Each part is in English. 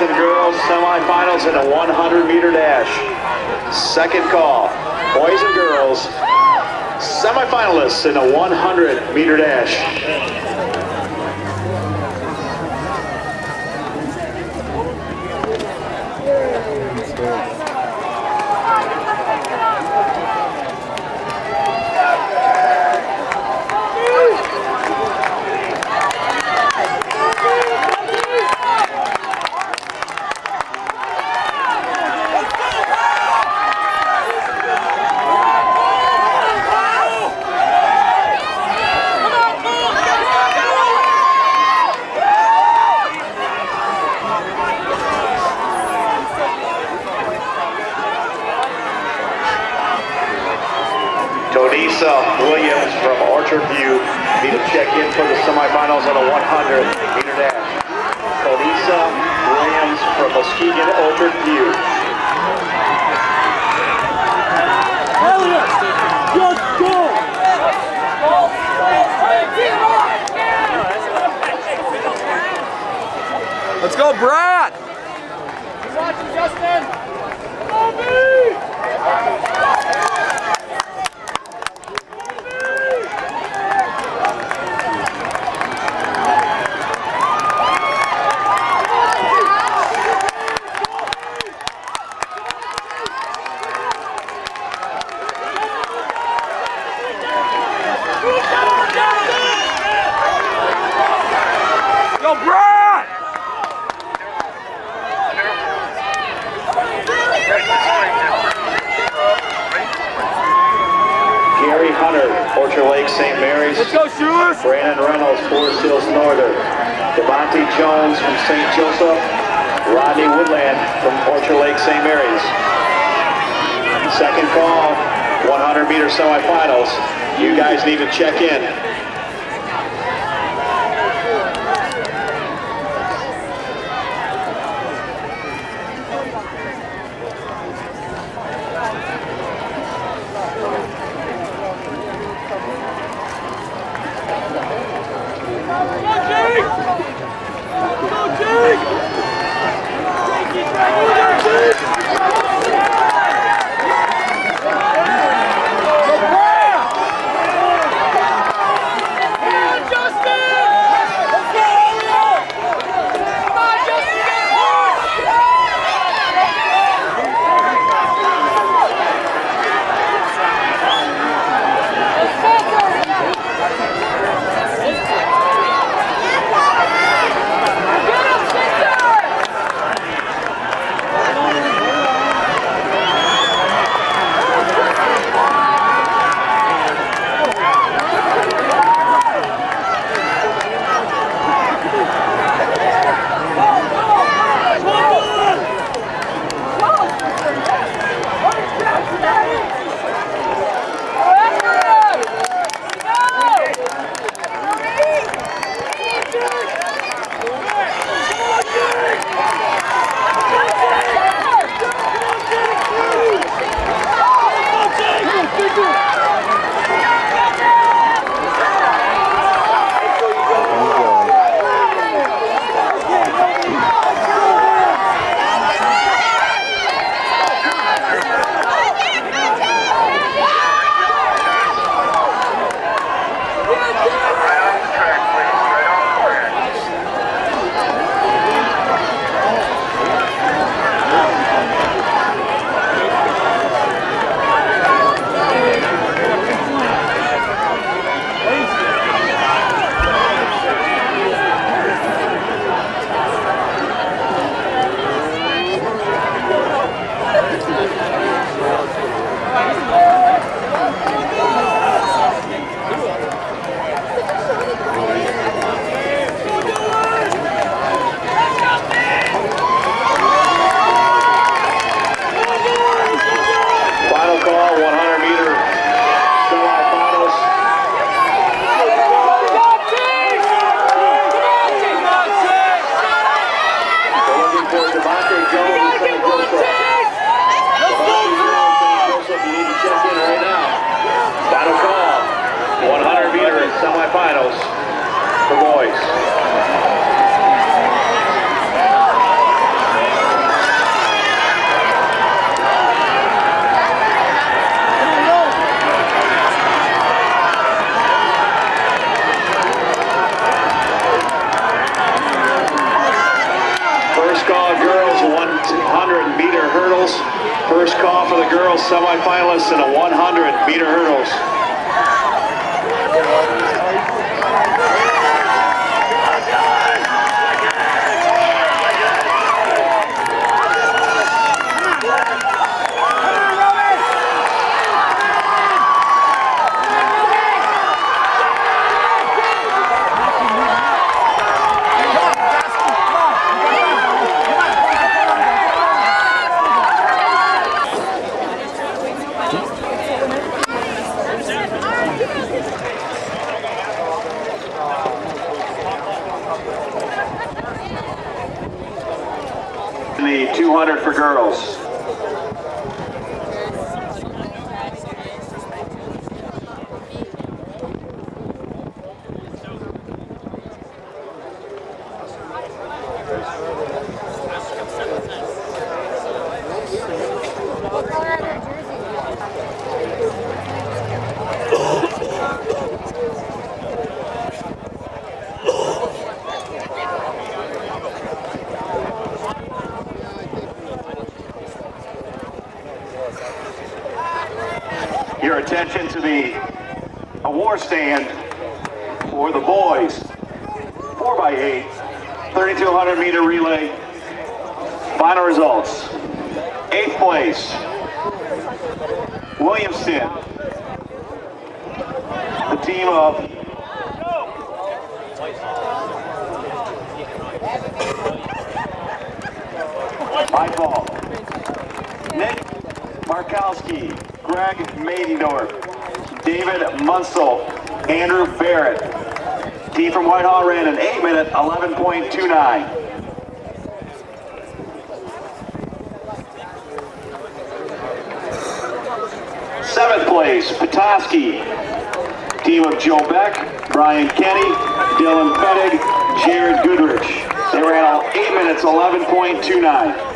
boys and girls semifinals in the 100 meter dash. Second call, boys and girls semifinalists in the 100 meter dash. Tonisa Williams from Orchard View need to check in for the semifinals on a 100 meter dash. Tonisa Williams from Muskegon Orchard View. Let's go! Let's go, Brad! Watching Justin! Go, Brad! Gary Orchard Lake St. Mary's. Let's go, Shoeless! Brandon Reynolds, Forest Hills Northern. Devontae Jones from St. Joseph. Rodney Woodland from Orchard Lake St. Mary's. Second call, 100 meter semifinals. You guys need to check in. semifinals for boys. First call for the girls semifinalists in the 100 meter hurdles. The 200 for girls. Attention to the award stand for the boys. 4x8, 3200 meter relay. Final results. Eighth place, Williamston. The team of my. Nick Markowski, Greg Maidendorf, David Munsell, Andrew Barrett. Team from Whitehall ran an 8 minute 11.29. Seventh place, Petoskey. Team of Joe Beck, Brian Kenny, Dylan Pettig, Jared Goodrich. They ran all 8 minutes 11.29.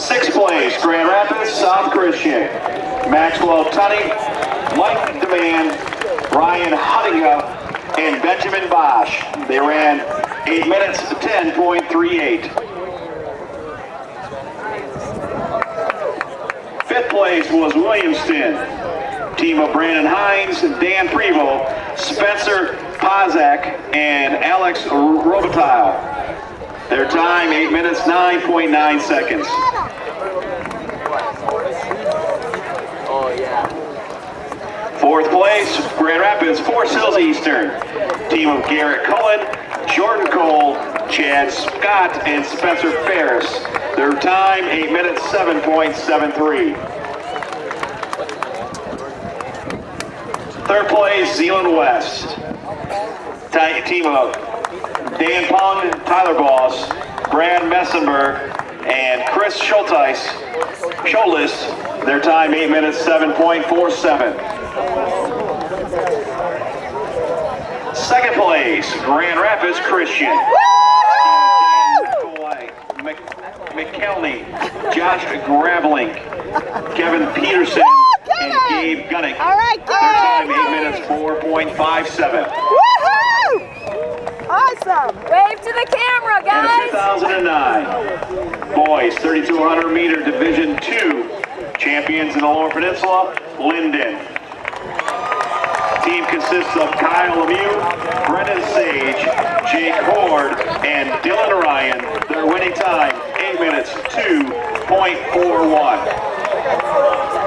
Sixth place, Grand Rapids South Christian. Maxwell Tunney, Mike Demand, Ryan Huttinga, and Benjamin Bosch. They ran 8 minutes 10.38. Fifth place was Williamston. Team of Brandon Hines, Dan Prevo, Spencer Pozak, and Alex Robitaille. Their time, 8 minutes 9.9 seconds. Fourth place, Grand Rapids, Forest Hills Eastern. Team of Garrett Cullen, Jordan Cole, Chad Scott, and Spencer Ferris. Their time, 8 minutes 7.73. Third place, Zeeland West. Team of Dan Pong, Tyler Boss, Brad Messenberg, and Chris Schulteis, Scholis. Their time, 8 minutes 7.47. Second place, Grand Rapids Christian. McKelney, Josh Graveling, Kevin Peterson, and Gabe Gunnick. All right, Their time, 8 minutes 4.57. Wave to the camera, guys. 2009 Boys 3200 meter Division Two champions in the Lower Peninsula, Linden. Team consists of Kyle Lemieux, Brennan Sage, Jake Horde, and Dylan Ryan. Their winning time, 8 minutes 2.41.